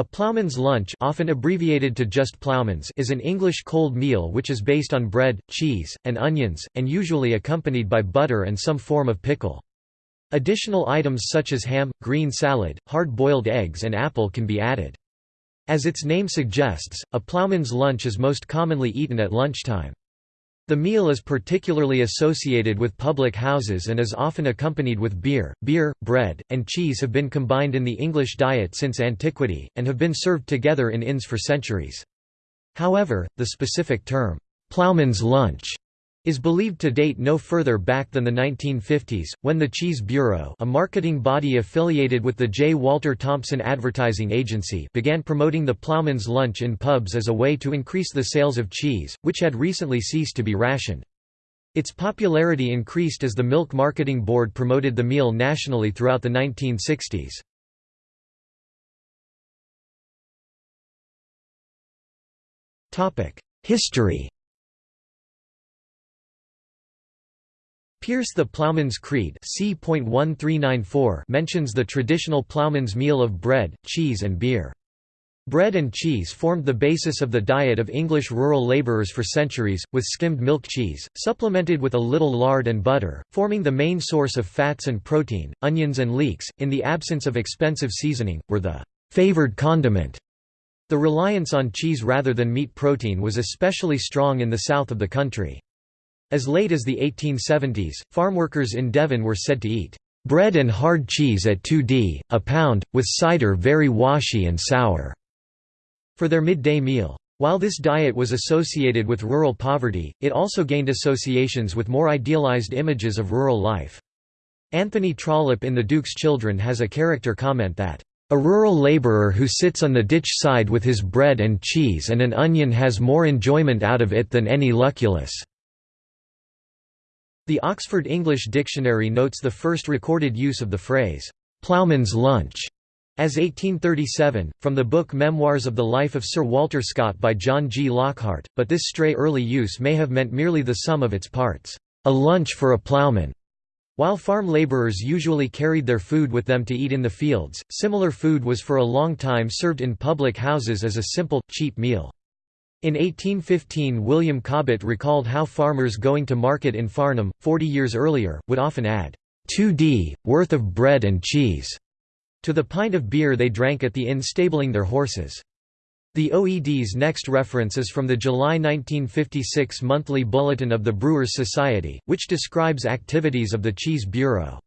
A ploughman's lunch often abbreviated to just ploughman's is an English cold meal which is based on bread, cheese, and onions, and usually accompanied by butter and some form of pickle. Additional items such as ham, green salad, hard-boiled eggs and apple can be added. As its name suggests, a ploughman's lunch is most commonly eaten at lunchtime. The meal is particularly associated with public houses and is often accompanied with beer. Beer, bread, and cheese have been combined in the English diet since antiquity, and have been served together in inns for centuries. However, the specific term, ploughman's lunch, is believed to date no further back than the 1950s, when the Cheese Bureau a marketing body affiliated with the J. Walter Thompson Advertising Agency began promoting the Plowman's lunch in pubs as a way to increase the sales of cheese, which had recently ceased to be rationed. Its popularity increased as the Milk Marketing Board promoted the meal nationally throughout the 1960s. History Pierce the Plowman's Crede c. mentions the traditional plowman's meal of bread, cheese and beer. Bread and cheese formed the basis of the diet of English rural labourers for centuries, with skimmed milk cheese, supplemented with a little lard and butter, forming the main source of fats and protein. Onions and leeks, in the absence of expensive seasoning, were the favoured condiment. The reliance on cheese rather than meat protein was especially strong in the south of the country. As late as the 1870s, farmworkers in Devon were said to eat bread and hard cheese at 2d, a pound, with cider very washy and sour, for their midday meal. While this diet was associated with rural poverty, it also gained associations with more idealized images of rural life. Anthony Trollope in The Duke's Children has a character comment that, "...a rural labourer who sits on the ditch side with his bread and cheese and an onion has more enjoyment out of it than any Lucullus." The Oxford English Dictionary notes the first recorded use of the phrase, "'ploughman's lunch' as 1837, from the book Memoirs of the Life of Sir Walter Scott by John G. Lockhart, but this stray early use may have meant merely the sum of its parts, "'a lunch for a ploughman'". While farm labourers usually carried their food with them to eat in the fields, similar food was for a long time served in public houses as a simple, cheap meal. In 1815 William Cobbett recalled how farmers going to market in Farnham, 40 years earlier, would often add, 2d, worth of bread and cheese, to the pint of beer they drank at the inn stabling their horses. The OED's next reference is from the July 1956 monthly bulletin of the Brewers' Society, which describes activities of the Cheese Bureau.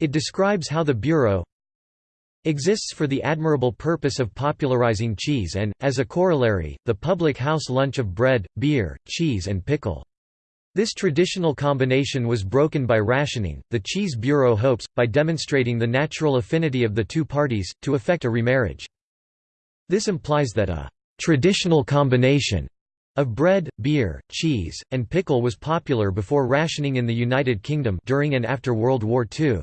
It describes how the Bureau exists for the admirable purpose of popularizing cheese and, as a corollary, the public house lunch of bread, beer, cheese and pickle. This traditional combination was broken by rationing. The Cheese Bureau hopes, by demonstrating the natural affinity of the two parties, to effect a remarriage. This implies that a traditional combination of bread, beer, cheese, and pickle was popular before rationing in the United Kingdom during and after World War II.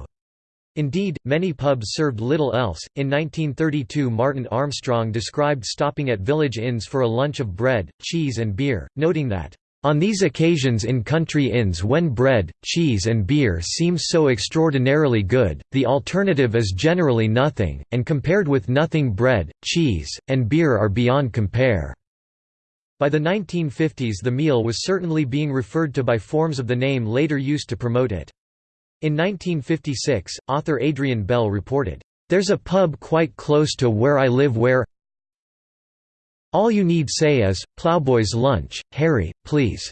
Indeed, many pubs served little else. In 1932, Martin Armstrong described stopping at village inns for a lunch of bread, cheese, and beer, noting that, on these occasions in country inns when bread, cheese and beer seem so extraordinarily good, the alternative is generally nothing, and compared with nothing bread, cheese, and beer are beyond compare." By the 1950s the meal was certainly being referred to by forms of the name later used to promote it. In 1956, author Adrian Bell reported, "...there's a pub quite close to where I live where all you need say is, Plowboy's lunch, Harry, please."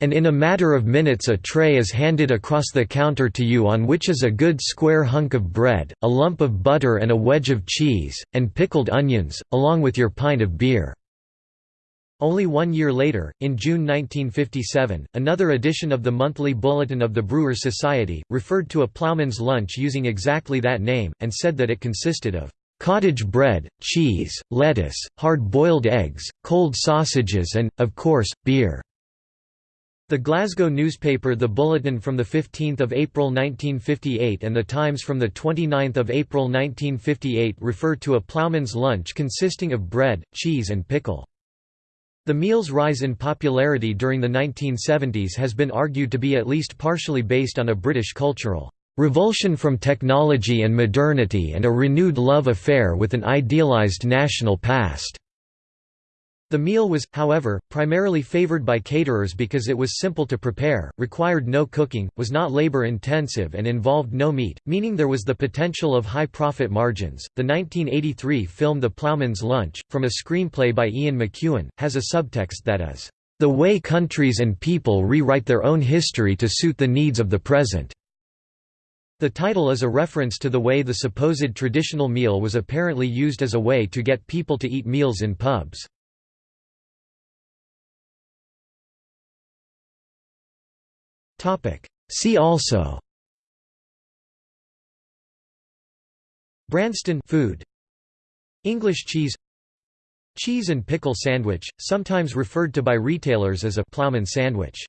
And in a matter of minutes a tray is handed across the counter to you on which is a good square hunk of bread, a lump of butter and a wedge of cheese, and pickled onions, along with your pint of beer. Only one year later, in June 1957, another edition of the monthly Bulletin of the Brewers' Society, referred to a ploughman's lunch using exactly that name, and said that it consisted of cottage bread, cheese, lettuce, hard-boiled eggs, cold sausages and, of course, beer." The Glasgow newspaper The Bulletin from 15 April 1958 and The Times from 29 April 1958 refer to a ploughman's lunch consisting of bread, cheese and pickle. The meal's rise in popularity during the 1970s has been argued to be at least partially based on a British cultural "...revulsion from technology and modernity and a renewed love affair with an idealized national past." The meal was, however, primarily favored by caterers because it was simple to prepare, required no cooking, was not labor-intensive and involved no meat, meaning there was the potential of high profit margins. The 1983 film The Plowman's Lunch, from a screenplay by Ian McEwan, has a subtext that is, "...the way countries and people rewrite their own history to suit the needs of the present." The title is a reference to the way the supposed traditional meal was apparently used as a way to get people to eat meals in pubs. See also. Branston food. English cheese. Cheese and pickle sandwich, sometimes referred to by retailers as a ploughman sandwich